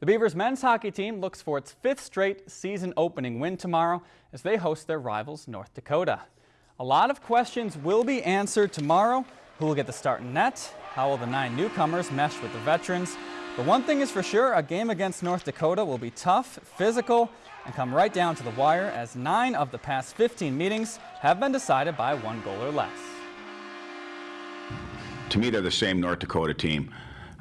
The Beavers men's hockey team looks for its fifth straight season opening win tomorrow as they host their rivals North Dakota. A lot of questions will be answered tomorrow. Who will get the start in net? How will the nine newcomers mesh with the veterans? But one thing is for sure, a game against North Dakota will be tough, physical, and come right down to the wire as nine of the past 15 meetings have been decided by one goal or less. To me, they're the same North Dakota team.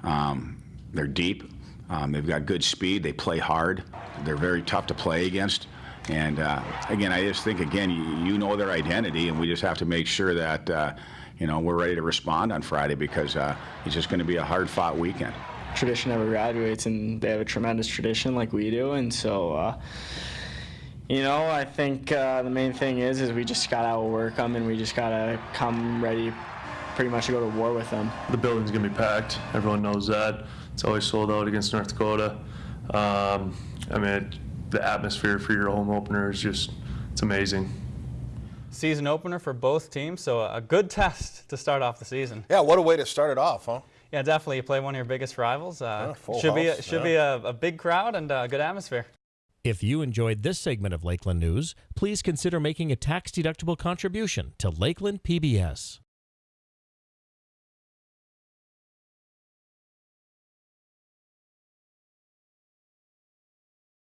Um, they're deep. Um, they've got good speed. They play hard. They're very tough to play against. And uh, again, I just think again, you, you, know their identity, and we just have to make sure that uh, you know we're ready to respond on Friday because uh, it's just going to be a hard-fought weekend. Tradition never graduates, and they have a tremendous tradition like we do, and so. Uh, you know, I think uh, the main thing is is we just gotta outwork them, and we just gotta come ready, pretty much to go to war with them. The building's gonna be packed. Everyone knows that. It's always sold out against North Dakota. Um, I mean, it, the atmosphere for your home opener is just, it's amazing. Season opener for both teams, so a good test to start off the season. Yeah, what a way to start it off, huh? Yeah, definitely. You play one of your biggest rivals. Uh, yeah, should house, be a, should yeah. be a, a, big crowd and a good atmosphere. If you enjoyed this segment of Lakeland News, please consider making a tax-deductible contribution to Lakeland PBS.